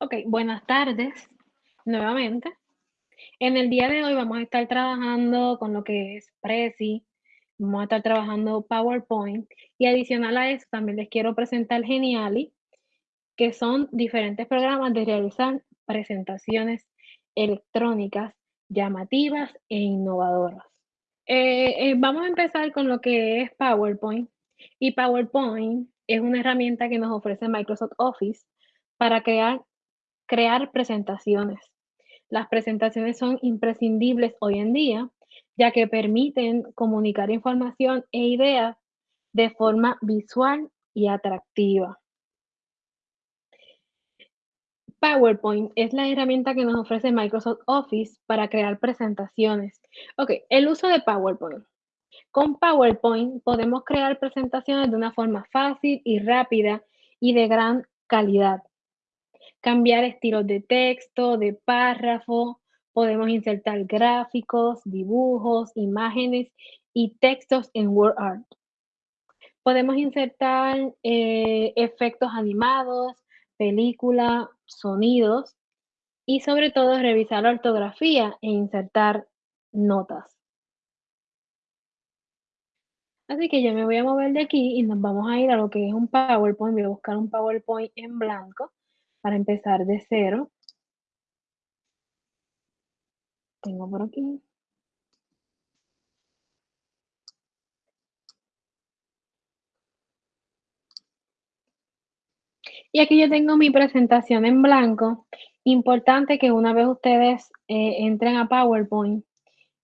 Ok, buenas tardes nuevamente. En el día de hoy vamos a estar trabajando con lo que es Prezi, vamos a estar trabajando PowerPoint y adicional a eso también les quiero presentar Geniali, que son diferentes programas de realizar presentaciones electrónicas llamativas e innovadoras. Eh, eh, vamos a empezar con lo que es PowerPoint y PowerPoint es una herramienta que nos ofrece Microsoft Office para crear Crear presentaciones. Las presentaciones son imprescindibles hoy en día, ya que permiten comunicar información e ideas de forma visual y atractiva. PowerPoint es la herramienta que nos ofrece Microsoft Office para crear presentaciones. Ok, el uso de PowerPoint. Con PowerPoint podemos crear presentaciones de una forma fácil y rápida y de gran calidad cambiar estilos de texto, de párrafo, podemos insertar gráficos, dibujos, imágenes y textos en WordArt. Podemos insertar eh, efectos animados, película, sonidos y sobre todo revisar la ortografía e insertar notas. Así que yo me voy a mover de aquí y nos vamos a ir a lo que es un PowerPoint. Voy a buscar un PowerPoint en blanco para empezar de cero. Tengo por aquí. Y aquí yo tengo mi presentación en blanco. Importante que una vez ustedes eh, entren a PowerPoint,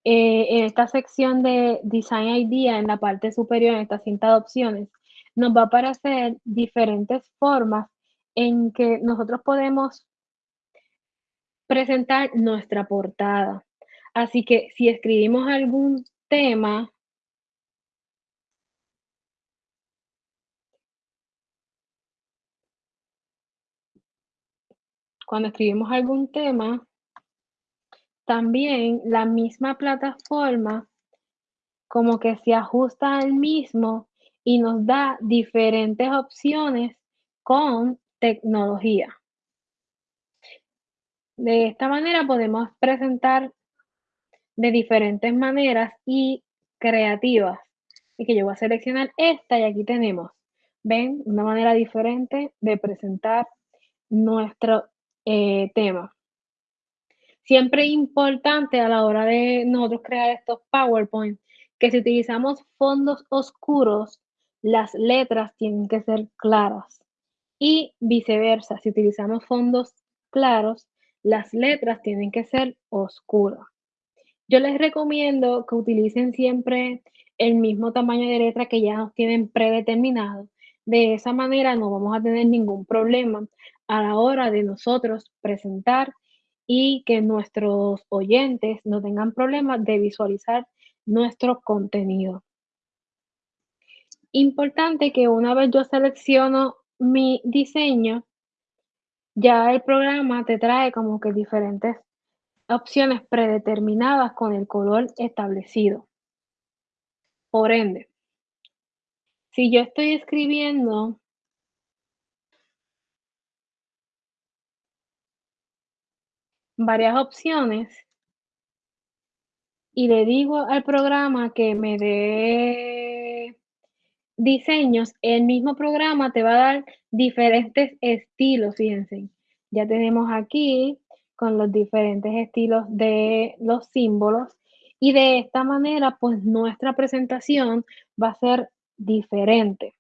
eh, en esta sección de Design Idea, en la parte superior, en esta cinta de opciones, nos va a aparecer diferentes formas en que nosotros podemos presentar nuestra portada. Así que si escribimos algún tema, cuando escribimos algún tema, también la misma plataforma como que se ajusta al mismo y nos da diferentes opciones con tecnología. De esta manera podemos presentar de diferentes maneras y creativas. Y que yo voy a seleccionar esta y aquí tenemos, ven, una manera diferente de presentar nuestro eh, tema. Siempre importante a la hora de nosotros crear estos PowerPoint, que si utilizamos fondos oscuros, las letras tienen que ser claras y viceversa. Si utilizamos fondos claros, las letras tienen que ser oscuras. Yo les recomiendo que utilicen siempre el mismo tamaño de letra que ya nos tienen predeterminado. De esa manera no vamos a tener ningún problema a la hora de nosotros presentar y que nuestros oyentes no tengan problemas de visualizar nuestro contenido. Importante que una vez yo selecciono mi diseño, ya el programa te trae como que diferentes opciones predeterminadas con el color establecido. Por ende, si yo estoy escribiendo varias opciones y le digo al programa que me dé diseños, el mismo programa te va a dar diferentes estilos, fíjense. Ya tenemos aquí con los diferentes estilos de los símbolos y de esta manera, pues nuestra presentación va a ser diferente.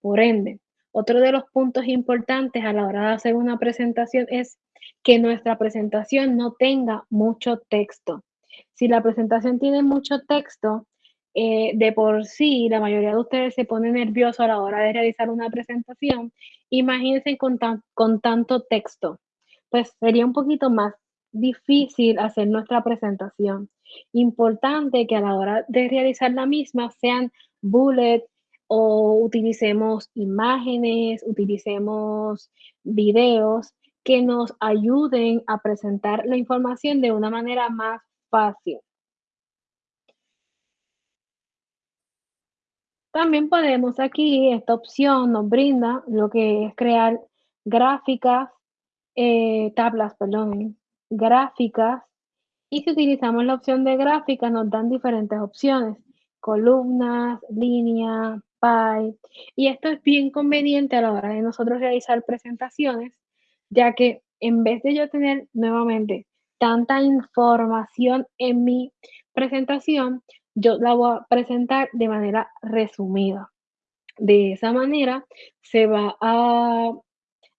Por ende, otro de los puntos importantes a la hora de hacer una presentación es que nuestra presentación no tenga mucho texto. Si la presentación tiene mucho texto, eh, de por sí, la mayoría de ustedes se pone nervioso a la hora de realizar una presentación. Imagínense con, con tanto texto, pues sería un poquito más difícil hacer nuestra presentación. Importante que a la hora de realizar la misma sean bullet o utilicemos imágenes, utilicemos videos que nos ayuden a presentar la información de una manera más fácil. También podemos aquí, esta opción nos brinda lo que es crear gráficas eh, tablas, perdón, gráficas, y si utilizamos la opción de gráfica nos dan diferentes opciones, columnas, línea, pie, y esto es bien conveniente a la hora de nosotros realizar presentaciones, ya que en vez de yo tener nuevamente tanta información en mi presentación, yo la voy a presentar de manera resumida. De esa manera se va a,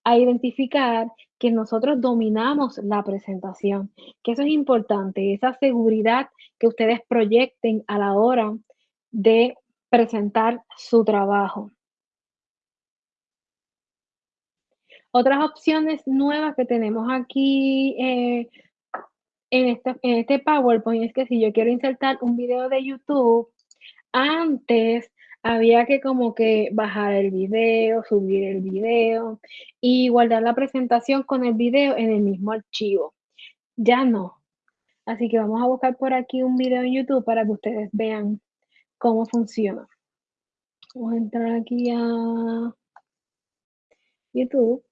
a identificar que nosotros dominamos la presentación, que eso es importante, esa seguridad que ustedes proyecten a la hora de presentar su trabajo. Otras opciones nuevas que tenemos aquí eh, en, este, en este PowerPoint es que si yo quiero insertar un video de YouTube, antes había que como que bajar el video, subir el video y guardar la presentación con el video en el mismo archivo. Ya no. Así que vamos a buscar por aquí un video en YouTube para que ustedes vean cómo funciona. Vamos a entrar aquí a YouTube.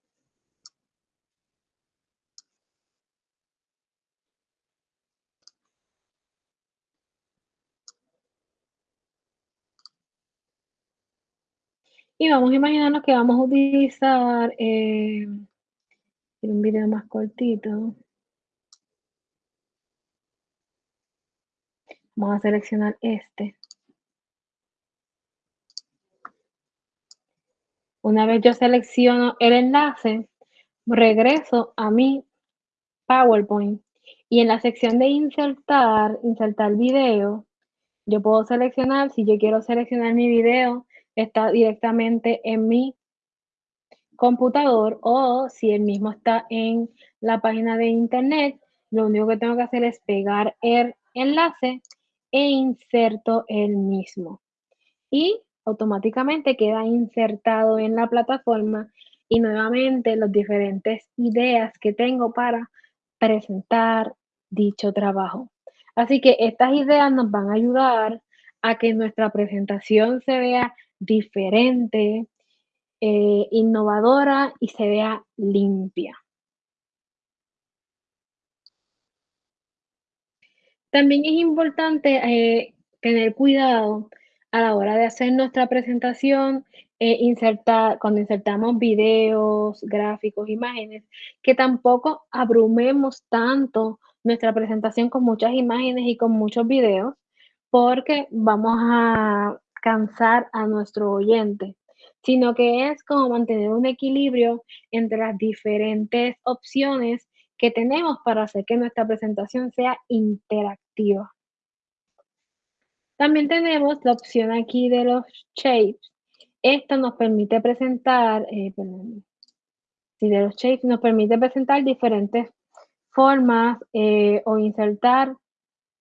Y vamos a imaginarnos que vamos a utilizar eh, un video más cortito. Vamos a seleccionar este. Una vez yo selecciono el enlace, regreso a mi PowerPoint y en la sección de insertar, insertar video, yo puedo seleccionar, si yo quiero seleccionar mi video, está directamente en mi computador o si el mismo está en la página de internet, lo único que tengo que hacer es pegar el enlace e inserto el mismo. Y automáticamente queda insertado en la plataforma y nuevamente las diferentes ideas que tengo para presentar dicho trabajo. Así que estas ideas nos van a ayudar a que nuestra presentación se vea diferente, eh, innovadora y se vea limpia. También es importante eh, tener cuidado a la hora de hacer nuestra presentación, eh, insertar, cuando insertamos videos, gráficos, imágenes, que tampoco abrumemos tanto nuestra presentación con muchas imágenes y con muchos videos, porque vamos a cansar a nuestro oyente, sino que es como mantener un equilibrio entre las diferentes opciones que tenemos para hacer que nuestra presentación sea interactiva. También tenemos la opción aquí de los shapes. Esto nos permite presentar, eh, perdón, sí, de los shapes nos permite presentar diferentes formas eh, o insertar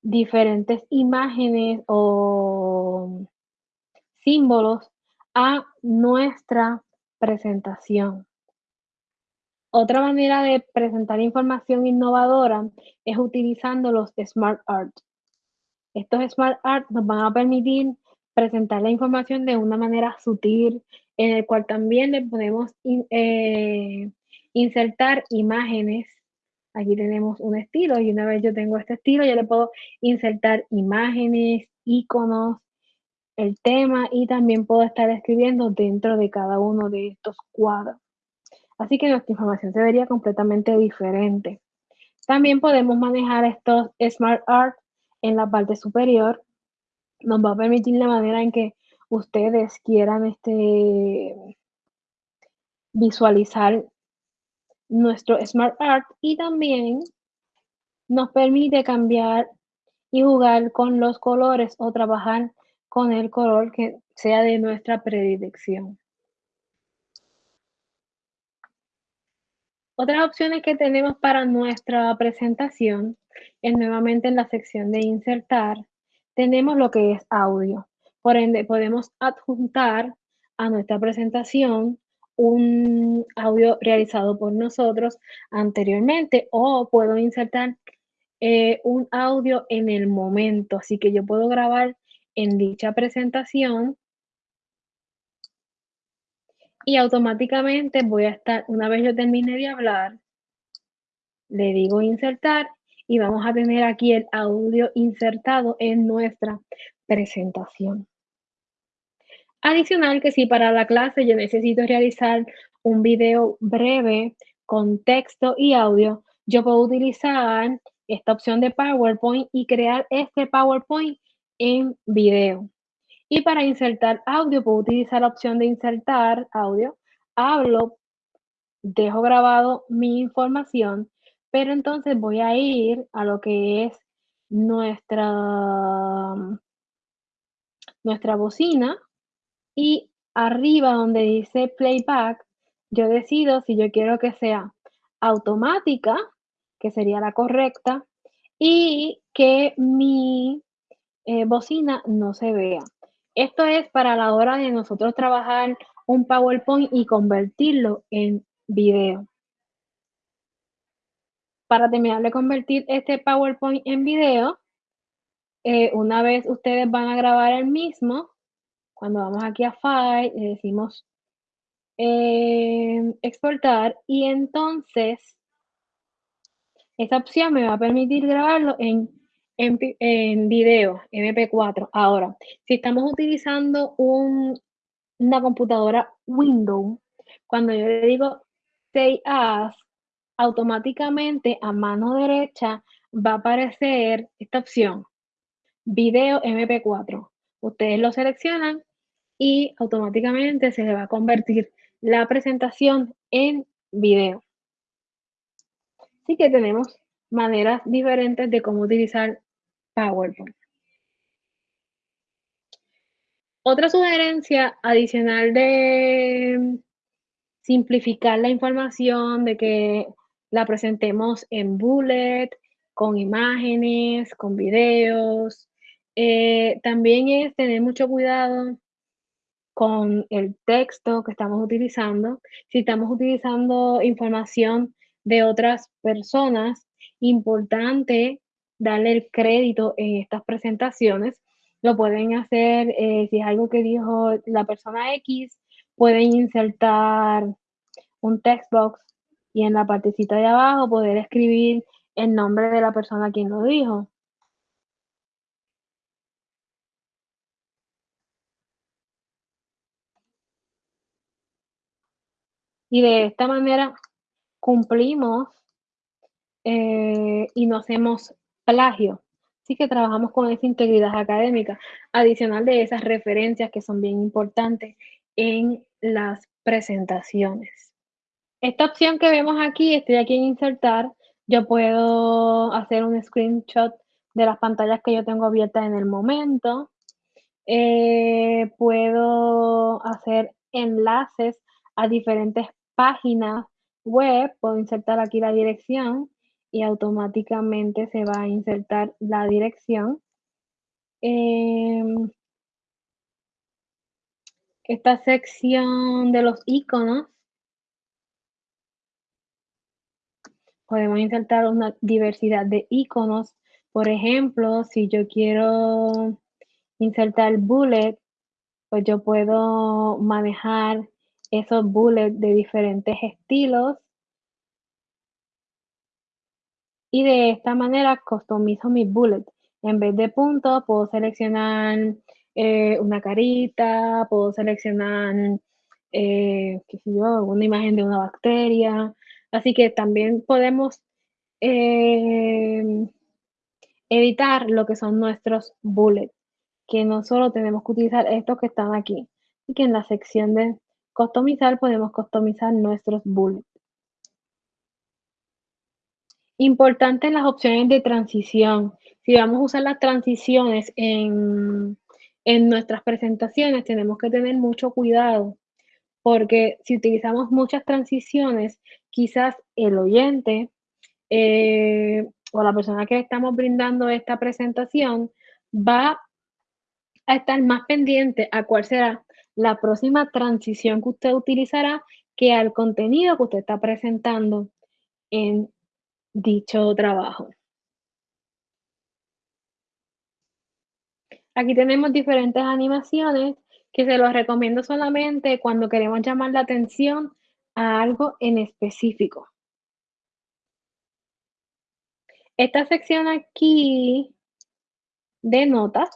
diferentes imágenes o símbolos a nuestra presentación. Otra manera de presentar información innovadora es utilizando los Smart Art. Estos Smart Art nos van a permitir presentar la información de una manera sutil, en el cual también le podemos eh, insertar imágenes. Aquí tenemos un estilo y una vez yo tengo este estilo, ya le puedo insertar imágenes, iconos, el tema y también puedo estar escribiendo dentro de cada uno de estos cuadros. Así que nuestra información se vería completamente diferente. También podemos manejar estos Smart Art en la parte superior. Nos va a permitir la manera en que ustedes quieran este, visualizar nuestro Smart Art y también nos permite cambiar y jugar con los colores o trabajar con el color que sea de nuestra predilección. Otras opciones que tenemos para nuestra presentación es nuevamente en la sección de insertar, tenemos lo que es audio. Por ende, podemos adjuntar a nuestra presentación un audio realizado por nosotros anteriormente o puedo insertar eh, un audio en el momento. Así que yo puedo grabar en dicha presentación y automáticamente voy a estar, una vez yo termine de hablar, le digo insertar y vamos a tener aquí el audio insertado en nuestra presentación. Adicional que si para la clase yo necesito realizar un video breve con texto y audio, yo puedo utilizar esta opción de PowerPoint y crear este PowerPoint en video. Y para insertar audio, puedo utilizar la opción de insertar audio. Hablo, dejo grabado mi información, pero entonces voy a ir a lo que es nuestra, nuestra bocina y arriba donde dice playback, yo decido si yo quiero que sea automática, que sería la correcta, y que mi eh, bocina no se vea. Esto es para la hora de nosotros trabajar un PowerPoint y convertirlo en video. Para terminar de convertir este PowerPoint en video, eh, una vez ustedes van a grabar el mismo, cuando vamos aquí a File, le decimos eh, exportar y entonces esta opción me va a permitir grabarlo en, en, video, MP4. Ahora, si estamos utilizando una computadora Windows, cuando yo le digo Say As, automáticamente a mano derecha va a aparecer esta opción, video MP4. Ustedes lo seleccionan y automáticamente se le va a convertir la presentación en video. Así que tenemos maneras diferentes de cómo utilizar PowerPoint. Otra sugerencia adicional de simplificar la información, de que la presentemos en bullet, con imágenes, con videos. Eh, también es tener mucho cuidado con el texto que estamos utilizando. Si estamos utilizando información de otras personas, importante darle el crédito en estas presentaciones. Lo pueden hacer eh, si es algo que dijo la persona X, pueden insertar un text box y en la partecita de abajo poder escribir el nombre de la persona quien lo dijo. Y de esta manera cumplimos eh, y no hacemos plagio. Así que trabajamos con esa integridad académica, adicional de esas referencias que son bien importantes en las presentaciones. Esta opción que vemos aquí, estoy aquí en insertar, yo puedo hacer un screenshot de las pantallas que yo tengo abiertas en el momento. Eh, puedo hacer enlaces a diferentes páginas web, puedo insertar aquí la dirección y automáticamente se va a insertar la dirección. Em, esta sección de los iconos podemos insertar una diversidad de iconos. Por ejemplo, si yo quiero insertar bullet, pues yo puedo manejar esos bullets de diferentes estilos y de esta manera customizo mis bullets. En vez de puntos, puedo seleccionar eh, una carita, puedo seleccionar, eh, qué sé yo, una imagen de una bacteria. Así que también podemos eh, editar lo que son nuestros bullets, que no solo tenemos que utilizar estos que están aquí, y que en la sección de customizar podemos customizar nuestros bullets. Importante las opciones de transición. Si vamos a usar las transiciones en, nuestras presentaciones, tenemos que tener mucho cuidado, porque si utilizamos muchas transiciones, quizás el oyente eh, o la persona que estamos brindando esta presentación va a estar más pendiente a cuál será la próxima transición que usted utilizará que al contenido que usted está presentando en dicho trabajo. Aquí tenemos diferentes animaciones que se los recomiendo solamente cuando queremos llamar la atención a algo en específico. Esta sección aquí de notas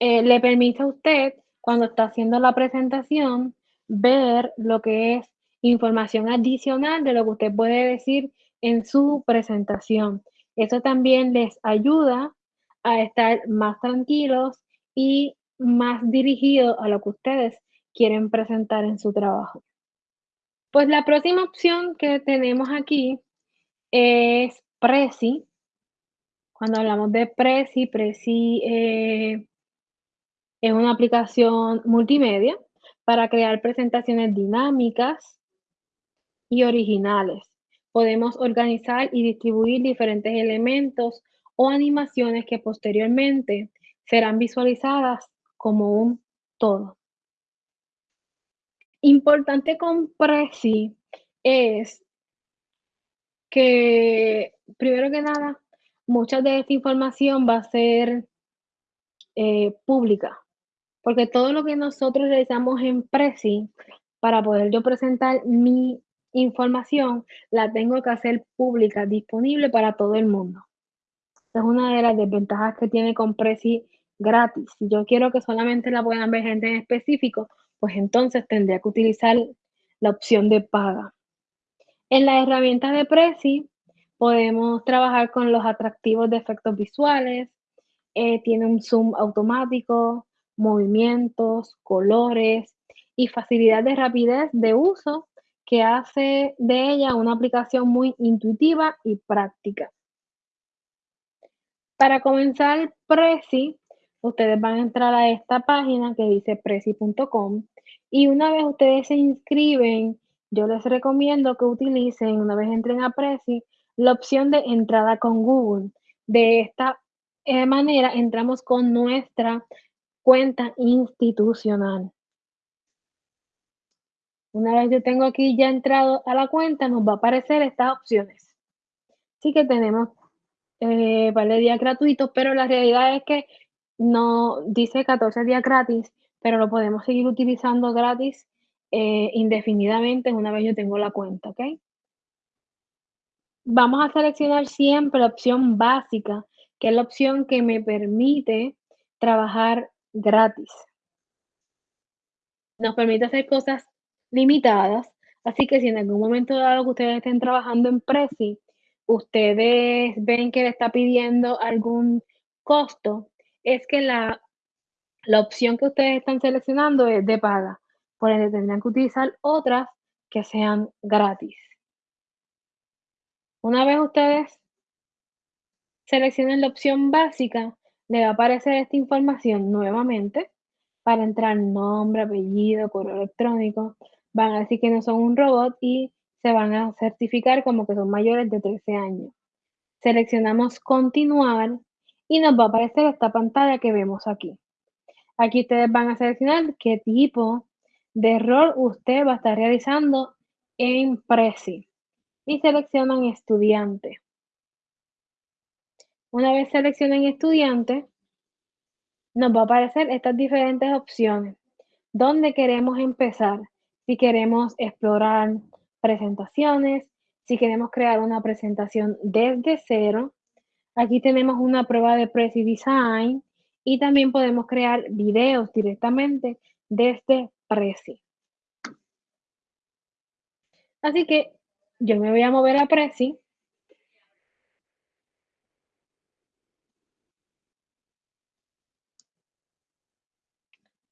eh, le permite a usted, cuando está haciendo la presentación, ver lo que es información adicional de lo que usted puede decir en su presentación. Eso también les ayuda a estar más tranquilos y más dirigidos a lo que ustedes quieren presentar en su trabajo. Pues la próxima opción que tenemos aquí es Prezi. Cuando hablamos de Prezi, Prezi eh, es una aplicación multimedia para crear presentaciones dinámicas y originales. Podemos organizar y distribuir diferentes elementos o animaciones que posteriormente serán visualizadas como un todo. Importante con Prezi es que, primero que nada, mucha de esta información va a ser eh, pública, porque todo lo que nosotros realizamos en Prezi, para poder yo presentar mi información, la tengo que hacer pública, disponible para todo el mundo. Es una de las desventajas que tiene con Prezi gratis. Si yo quiero que solamente la puedan ver gente en específico, pues entonces tendría que utilizar la opción de paga. En la herramienta de Prezi podemos trabajar con los atractivos de efectos visuales, eh, tiene un zoom automático, movimientos, colores y facilidad de rapidez de uso que hace de ella una aplicación muy intuitiva y práctica. Para comenzar Prezi, ustedes van a entrar a esta página que dice prezi.com y una vez ustedes se inscriben, yo les recomiendo que utilicen, una vez entren a Prezi, la opción de entrada con Google. De esta eh, manera entramos con nuestra cuenta institucional. Una vez yo tengo aquí ya entrado a la cuenta, nos va a aparecer estas opciones. Así que tenemos eh, vale días gratuitos, pero la realidad es que no dice 14 días gratis, pero lo podemos seguir utilizando gratis eh, indefinidamente una vez yo tengo la cuenta, ¿ok? Vamos a seleccionar siempre la opción básica, que es la opción que me permite trabajar gratis. Nos permite hacer cosas limitadas, así que si en algún momento dado que ustedes estén trabajando en Prezi, ustedes ven que le está pidiendo algún costo, es que la, la opción que ustedes están seleccionando es de paga. Por ende, tendrán que utilizar otras que sean gratis. Una vez ustedes seleccionen la opción básica, le va a aparecer esta información nuevamente para entrar nombre, apellido, correo electrónico. Van a decir que no son un robot y se van a certificar como que son mayores de 13 años. Seleccionamos continuar y nos va a aparecer esta pantalla que vemos aquí. Aquí ustedes van a seleccionar qué tipo de rol usted va a estar realizando en Prezi y seleccionan estudiante. Una vez seleccionen estudiante, nos va a aparecer estas diferentes opciones. ¿Dónde queremos empezar? Si queremos explorar presentaciones, si queremos crear una presentación desde cero, aquí tenemos una prueba de Prezi Design y también podemos crear videos directamente desde Prezi. Así que yo me voy a mover a Prezi.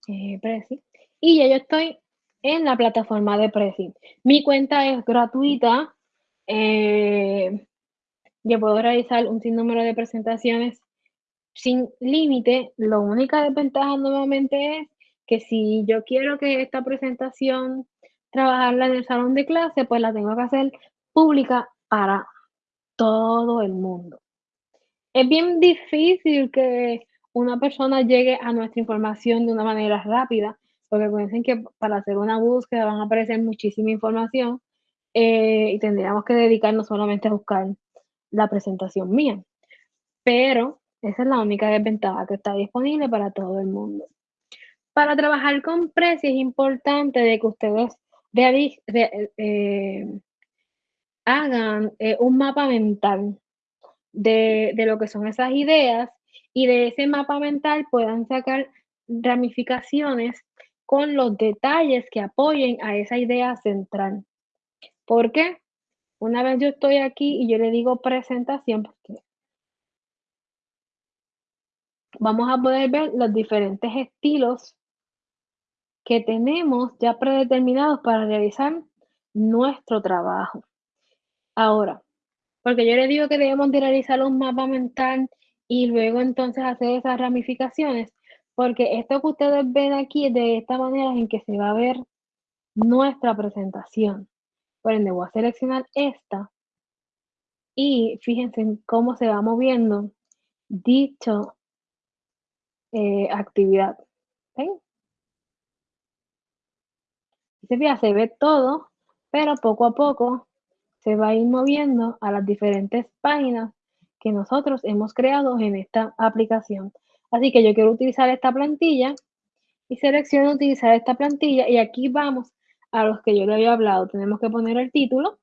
Eh. Y ya yo estoy en la plataforma de Prezi. Mi cuenta es gratuita. Eh, yo puedo realizar un sinnúmero de presentaciones sin límite. La única desventaja nuevamente es que si yo quiero que esta presentación trabajarla en el salón de clase, pues la tengo que hacer pública para todo el mundo. Es bien difícil que una persona llegue a nuestra información de una manera rápida, porque piensen que para hacer una búsqueda van a aparecer muchísima información eh, y tendríamos que dedicarnos solamente a buscar la presentación mía. Pero esa es la única desventaja que está disponible para todo el mundo. Para trabajar con precios es importante de que ustedes eh, hagan eh, un mapa mental de, de lo que son esas ideas y de ese mapa mental puedan sacar ramificaciones con los detalles que apoyen a esa idea central. ¿Por qué? Una vez yo estoy aquí y yo le digo presentación, porque vamos a poder ver los diferentes estilos que tenemos ya predeterminados para realizar nuestro trabajo. Ahora, porque yo le digo que debemos de realizar un mapa mental y luego entonces hacer esas ramificaciones, porque esto que ustedes ven aquí de esta manera en que se va a ver nuestra presentación. Por ende, voy a seleccionar esta y fíjense en cómo se va moviendo dicho eh, actividad. ¿Ven? Se ve, se ve todo, pero poco a poco se va a ir moviendo a las diferentes páginas que nosotros hemos creado en esta aplicación. Así que yo quiero utilizar esta plantilla y selecciono utilizar esta plantilla y aquí vamos a los que yo le había hablado. Tenemos que poner el título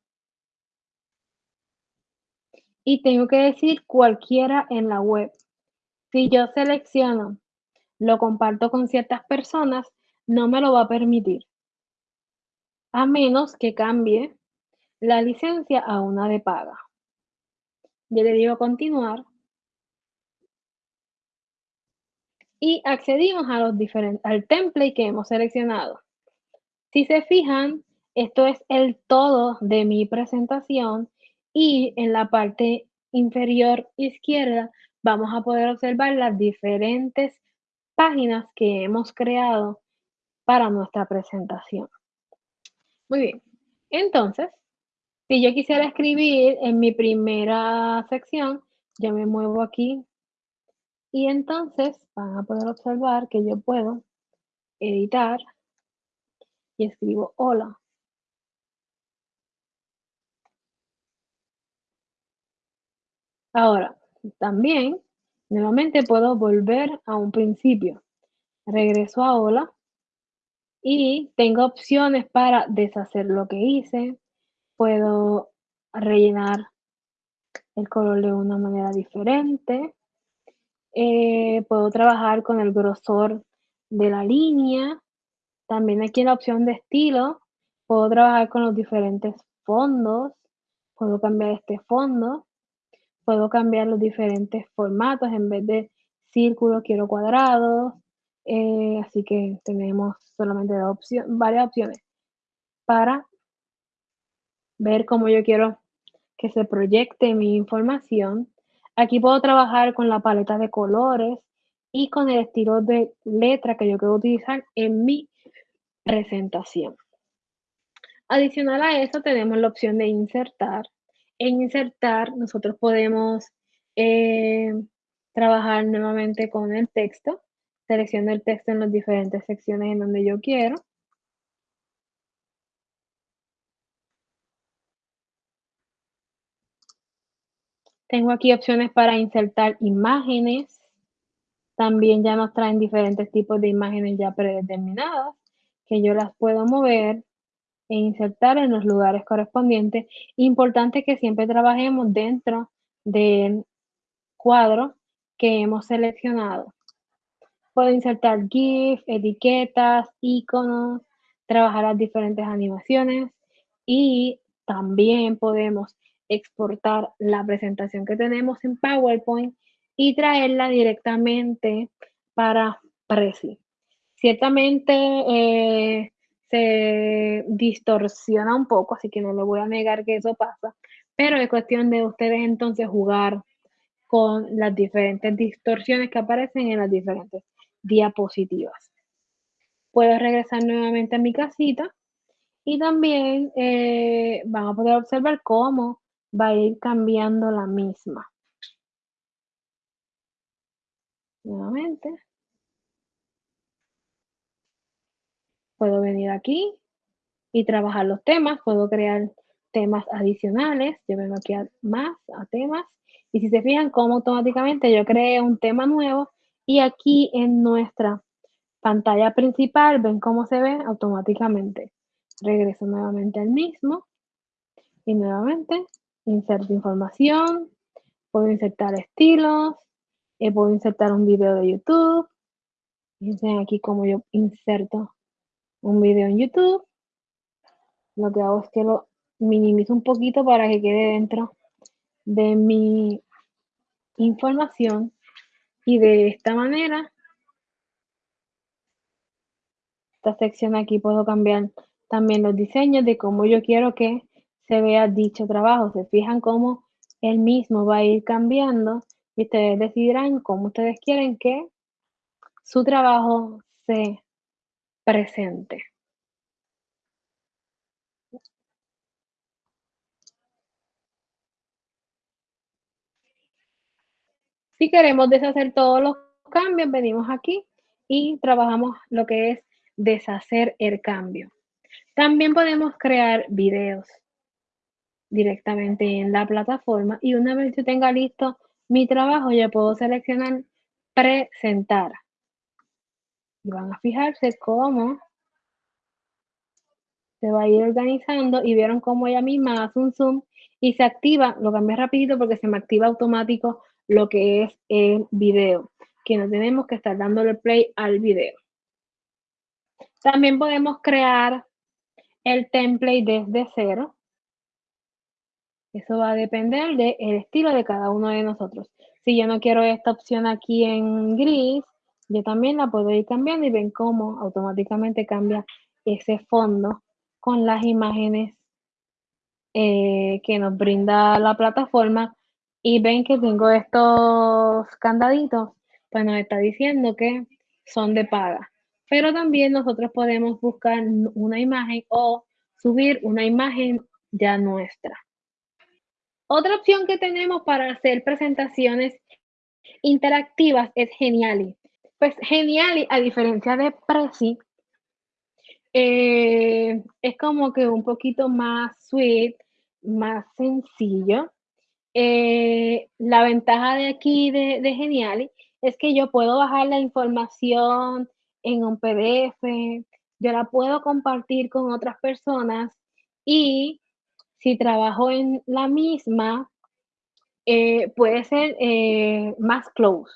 y tengo que decir cualquiera en la web. Si yo selecciono, lo comparto con ciertas personas, no me lo va a permitir. A menos que cambie la licencia a una de paga. Yo le digo continuar. Y accedimos a los al template que hemos seleccionado. Si se fijan, esto es el todo de mi presentación y en la parte inferior izquierda vamos a poder observar las diferentes páginas que hemos creado para nuestra presentación. Muy bien, entonces si yo quisiera escribir en mi primera sección, yo me muevo aquí y entonces van a poder observar que yo puedo editar y escribo hola. Ahora, también, nuevamente puedo volver a un principio. Regreso a hola y tengo opciones para deshacer lo que hice, puedo rellenar el color de una manera diferente. Eh, puedo trabajar con el grosor de la línea. También aquí en la opción de estilo, puedo trabajar con los diferentes fondos. Puedo cambiar este fondo. Puedo cambiar los diferentes formatos. En vez de círculo, quiero cuadrados. Eh, así que tenemos solamente varias opciones para ver cómo yo quiero que se proyecte mi información. Aquí puedo trabajar con la paleta de colores y con el estilo de letra que yo quiero utilizar en mi presentación. Adicional a eso tenemos la opción de insertar. En insertar nosotros podemos eh, trabajar nuevamente con el texto. Selecciono el texto en las diferentes secciones en donde yo quiero. Tengo aquí opciones para insertar imágenes. También ya nos traen diferentes tipos de imágenes ya predeterminadas que yo las puedo mover e insertar en los lugares correspondientes. Importante que siempre trabajemos dentro del cuadro que hemos seleccionado. Puedo insertar GIF, etiquetas, iconos, trabajar las diferentes animaciones y también podemos exportar la presentación que tenemos en PowerPoint y traerla directamente para Prezi. Ciertamente eh, se distorsiona un poco, así que no le voy a negar que eso pasa, pero es cuestión de ustedes entonces jugar con las diferentes distorsiones que aparecen en las diferentes diapositivas. Puedo regresar nuevamente a mi casita y también eh, van a poder observar cómo va a ir cambiando la misma. Nuevamente. Puedo venir aquí y trabajar los temas. Puedo crear temas adicionales. Yo vengo aquí a más, a temas. Y si se fijan cómo automáticamente yo creé un tema nuevo y aquí en nuestra pantalla principal, ven cómo se ve automáticamente. Regreso nuevamente al mismo y nuevamente inserto información, Puedo insertar estilos, eh, puedo insertar un video de YouTube. Fíjense aquí como yo inserto un video en YouTube. Lo que hago es que lo minimizo un poquito para que quede dentro de mi información y de esta manera esta sección aquí puedo cambiar también los diseños de cómo yo quiero que se vea dicho trabajo. Se fijan cómo el mismo va a ir cambiando y ustedes decidirán cómo ustedes quieren que su trabajo se presente. Si queremos deshacer todos los cambios, venimos aquí y trabajamos lo que es deshacer el cambio. También podemos crear videos directamente en la plataforma y una vez yo tenga listo mi trabajo, ya puedo seleccionar presentar. Y van a fijarse cómo se va a ir organizando y vieron cómo ella misma hace un zoom y se activa, lo cambié rapidito porque se me activa automático lo que es el video, que no tenemos que estar dándole play al video. También podemos crear el template desde cero. Eso va a depender del estilo de cada uno de nosotros. Si yo no quiero esta opción aquí en gris, yo también la puedo ir cambiando y ven cómo automáticamente cambia ese fondo con las imágenes eh, que nos brinda la plataforma y ven que tengo estos candaditos, pues nos está diciendo que son de paga. Pero también nosotros podemos buscar una imagen o subir una imagen ya nuestra. Otra opción que tenemos para hacer presentaciones interactivas es Geniali. Pues Geniali, a diferencia de Prezi, eh, es como que un poquito más sweet, más sencillo. Eh, la ventaja de aquí de, de Geniali es que yo puedo bajar la información en un PDF, yo la puedo compartir con otras personas y si trabajo en la misma, eh, puede ser eh, más close.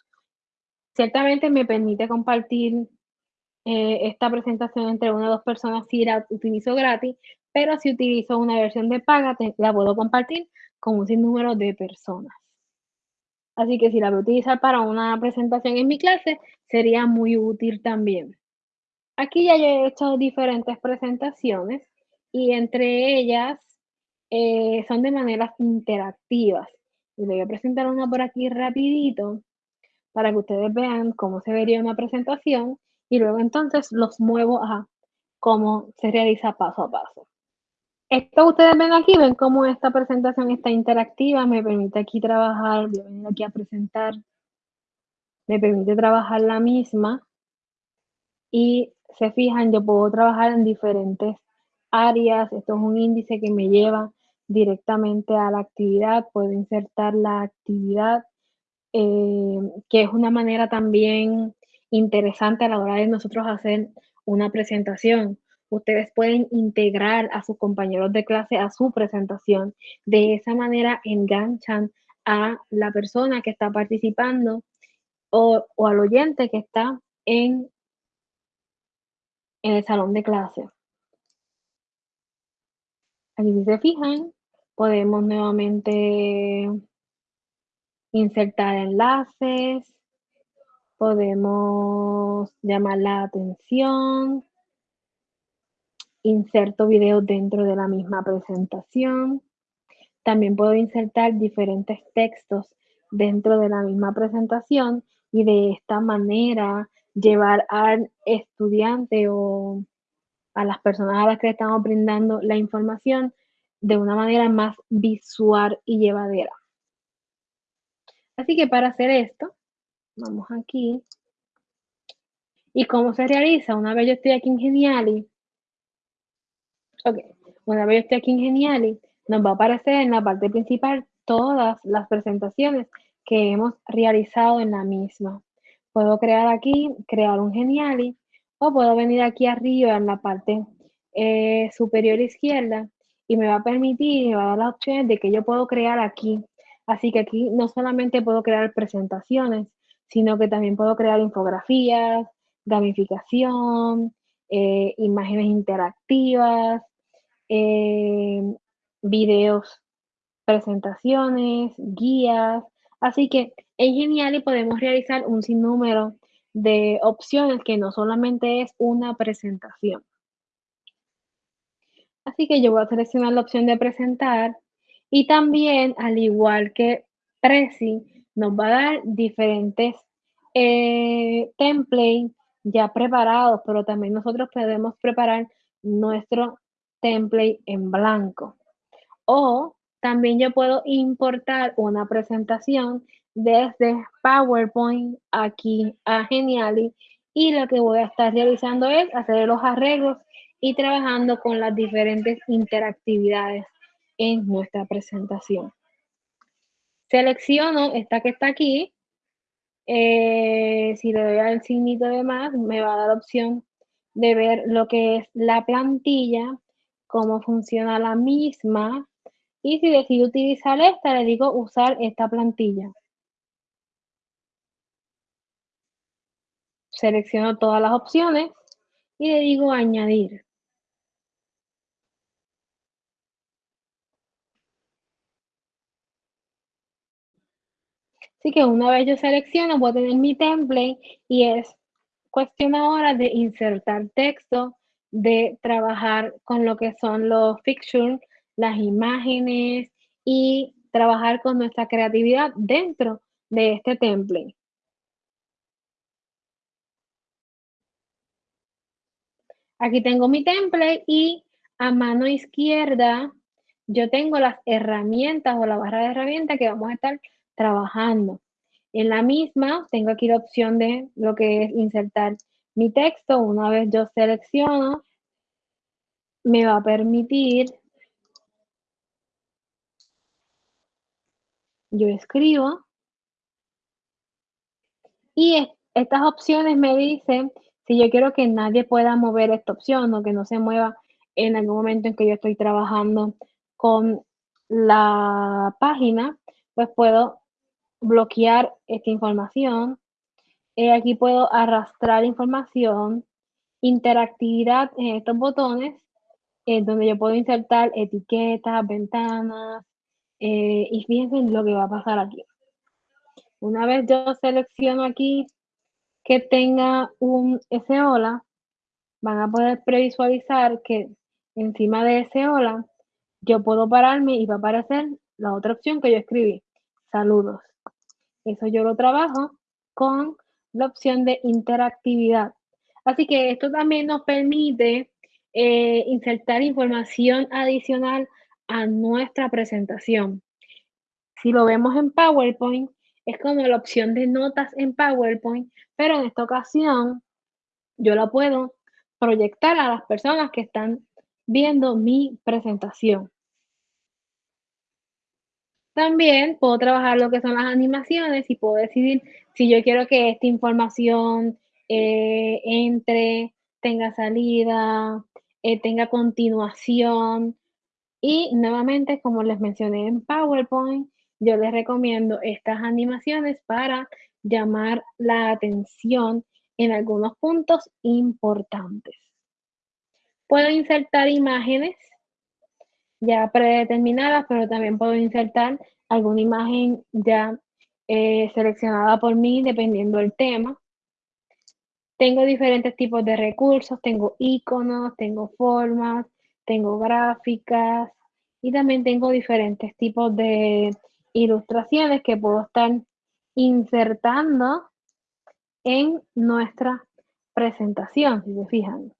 Ciertamente me permite compartir eh, esta presentación entre una o dos personas si la utilizo gratis, pero si utilizo una versión de paga, la puedo compartir con un sinnúmero de personas. Así que si la voy a utilizar para una presentación en mi clase, sería muy útil también. Aquí ya he hecho diferentes presentaciones y entre ellas eh, son de maneras interactivas. Y les voy a presentar una por aquí rapidito para que ustedes vean cómo se vería una presentación y luego entonces los muevo a cómo se realiza paso a paso. Esto ustedes ven aquí, ven cómo esta presentación está interactiva, me permite aquí trabajar, voy a venir aquí a presentar, me permite trabajar la misma y se fijan, yo puedo trabajar en diferentes áreas, esto es un índice que me lleva directamente a la actividad, puedo insertar la actividad, eh, que es una manera también interesante a la hora de nosotros hacer una presentación ustedes pueden integrar a sus compañeros de clase a su presentación. De esa manera enganchan a la persona que está participando o, al oyente que está en, en el salón de clase. Aquí si se fijan, podemos nuevamente insertar enlaces, podemos llamar la atención, inserto videos dentro de la misma presentación. También puedo insertar diferentes textos dentro de la misma presentación y de esta manera llevar al estudiante o a las personas a las que estamos brindando la información de una manera más visual y llevadera. Así que para hacer esto, vamos aquí. ¿Y cómo se realiza? Una vez yo estoy aquí en Geniali, Ok, una vez yo aquí en Geniali, nos va a aparecer en la parte principal todas las presentaciones que hemos realizado en la misma. Puedo crear aquí, crear un Geniali, o puedo venir aquí arriba en la parte eh, superior izquierda y me va a permitir, me va a dar las opciones de que yo puedo crear aquí Así que aquí no solamente puedo crear presentaciones, sino que también puedo crear infografías, gamificación, eh, imágenes interactivas, eh, videos, presentaciones, guías. Así que en Geniali podemos realizar un sinnúmero de opciones que no solamente es una presentación. Así que yo voy a seleccionar la opción de presentar y también, al igual que Prezi, nos va a dar diferentes eh, templates ya preparados, pero también nosotros podemos preparar nuestro template en blanco. O también yo puedo importar una presentación desde PowerPoint aquí a Geniali y lo que voy a estar realizando es hacer los arreglos y trabajando con las diferentes interactividades en nuestra presentación. Selecciono esta que está aquí. Eh, si le doy al signito de más, me va a dar opción de ver lo que es la plantilla, cómo funciona la misma. Y si decido utilizar esta, le digo usar esta plantilla. Selecciono todas las opciones y le digo añadir. Así que una vez yo selecciono, voy a tener mi template y es cuestión ahora de insertar texto, de trabajar con lo que son los fixtures, las imágenes y trabajar con nuestra creatividad dentro de este template. Aquí tengo mi template y a mano izquierda yo tengo las herramientas o la barra de herramientas que vamos a estar trabajando. En la misma tengo aquí la opción de lo que es insertar mi texto. Una vez yo selecciono, me va a permitir, yo escribo y estas opciones me dicen si yo quiero que nadie pueda mover esta opción o que no se mueva en algún momento en que yo estoy trabajando con la página, pues puedo bloquear esta información. Eh, aquí puedo arrastrar información, interactividad en estos botones, en donde yo puedo insertar etiquetas, ventanas, eh, y fíjense lo que va a pasar aquí. Una vez yo selecciono aquí que tenga un hola, van a poder previsualizar que encima de ese hola, yo puedo pararme y va a aparecer la otra opción que yo escribí, saludos. Eso yo lo trabajo con la opción de interactividad. Así que esto también nos permite eh, insertar información adicional a nuestra presentación. Si lo vemos en PowerPoint, es como la opción de notas en PowerPoint, pero en esta ocasión yo la puedo proyectar a las personas que están viendo mi presentación. También puedo trabajar lo que son las animaciones y puedo decidir si yo quiero que esta información eh, entre, tenga salida, eh, tenga continuación. Y nuevamente, como les mencioné en PowerPoint, yo les recomiendo estas animaciones para llamar la atención en algunos puntos importantes. Puedo insertar imágenes ya predeterminadas, pero también puedo insertar alguna imagen ya eh, seleccionada por mí dependiendo del tema. Tengo diferentes tipos de recursos, tengo iconos, tengo formas, tengo gráficas y también tengo diferentes tipos de ilustraciones que puedo estar insertando en nuestra presentación, si se fijan.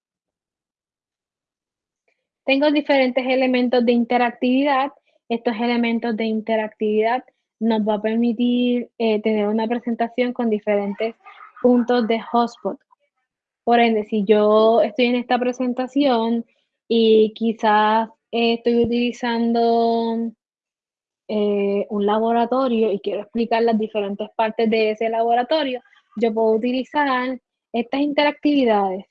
Tengo diferentes elementos de interactividad. Estos elementos de interactividad nos va a permitir eh, tener una presentación con diferentes puntos de hotspot. Por ende, si yo estoy en esta presentación y quizás estoy utilizando eh, un laboratorio y quiero explicar las diferentes partes de ese laboratorio, yo puedo utilizar estas interactividades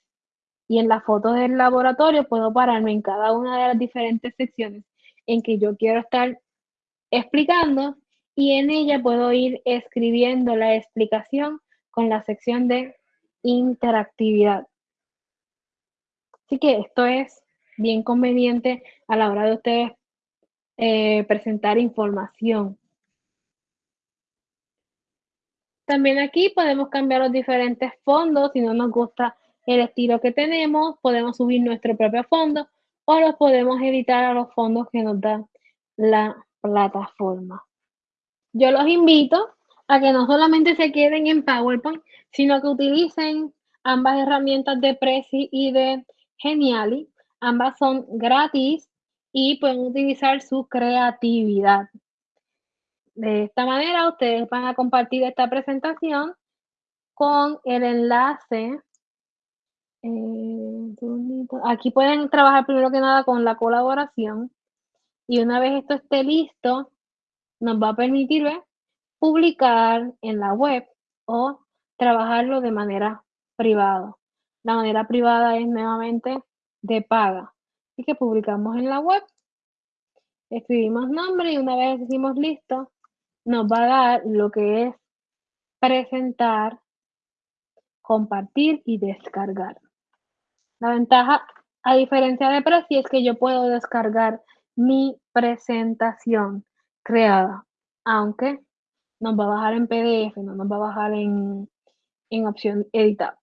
y en la foto del laboratorio puedo pararme en cada una de las diferentes secciones en que yo quiero estar explicando y en ella puedo ir escribiendo la explicación con la sección de interactividad. Así que esto es bien conveniente a la hora de ustedes eh, presentar información. También aquí podemos cambiar los diferentes fondos. Si no nos gusta el estilo que tenemos, podemos subir nuestro propio fondo o los podemos editar a los fondos que nos da la plataforma. Yo los invito a que no solamente se queden en PowerPoint, sino que utilicen ambas herramientas de Prezi y de Geniali. Ambas son gratis y pueden utilizar su creatividad. De esta manera, ustedes van a compartir esta presentación con el enlace. Eh, aquí pueden trabajar primero que nada con la colaboración y una vez esto esté listo, nos va a permitir publicar en la web o trabajarlo de manera privada. La manera privada es nuevamente de paga. Así que publicamos en la web, escribimos nombre y una vez decimos listo, nos va a dar lo que es presentar, compartir y descargar. La ventaja, a diferencia de Prezi, es que yo puedo descargar mi presentación creada, aunque nos va a bajar en PDF, no nos va a bajar en, en opción editar.